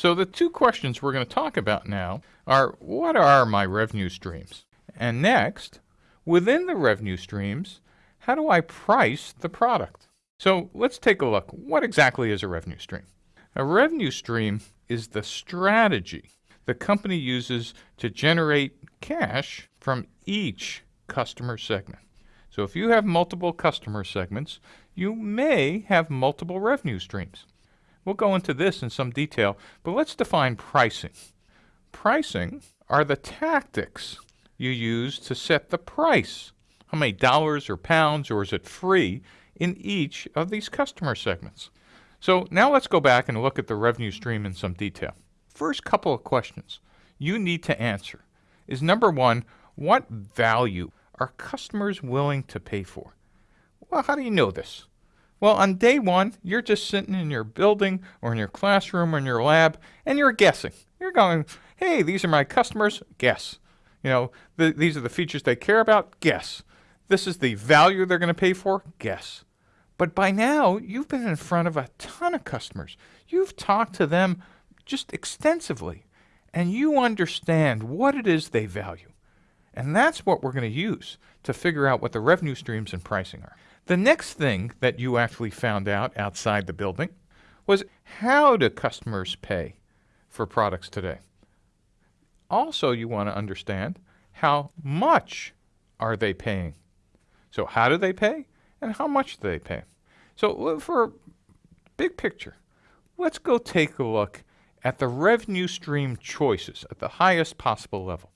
So the two questions we're going to talk about now are what are my revenue streams? And next, within the revenue streams, how do I price the product? So let's take a look. What exactly is a revenue stream? A revenue stream is the strategy the company uses to generate cash from each customer segment. So if you have multiple customer segments, you may have multiple revenue streams. We'll go into this in some detail, but let's define pricing. Pricing are the tactics you use to set the price. How many dollars or pounds or is it free in each of these customer segments. So now let's go back and look at the revenue stream in some detail. First couple of questions you need to answer is number one, what value are customers willing to pay for? Well, how do you know this? Well, on day one, you're just sitting in your building or in your classroom or in your lab and you're guessing. You're going, hey, these are my customers, guess. You know, th these are the features they care about, guess. This is the value they're going to pay for, guess. But by now, you've been in front of a ton of customers. You've talked to them just extensively, and you understand what it is they value. And that's what we're going to use to figure out what the revenue streams and pricing are. The next thing that you actually found out outside the building was how do customers pay for products today? Also, you want to understand how much are they paying? So how do they pay and how much do they pay? So uh, for big picture, let's go take a look at the revenue stream choices at the highest possible level.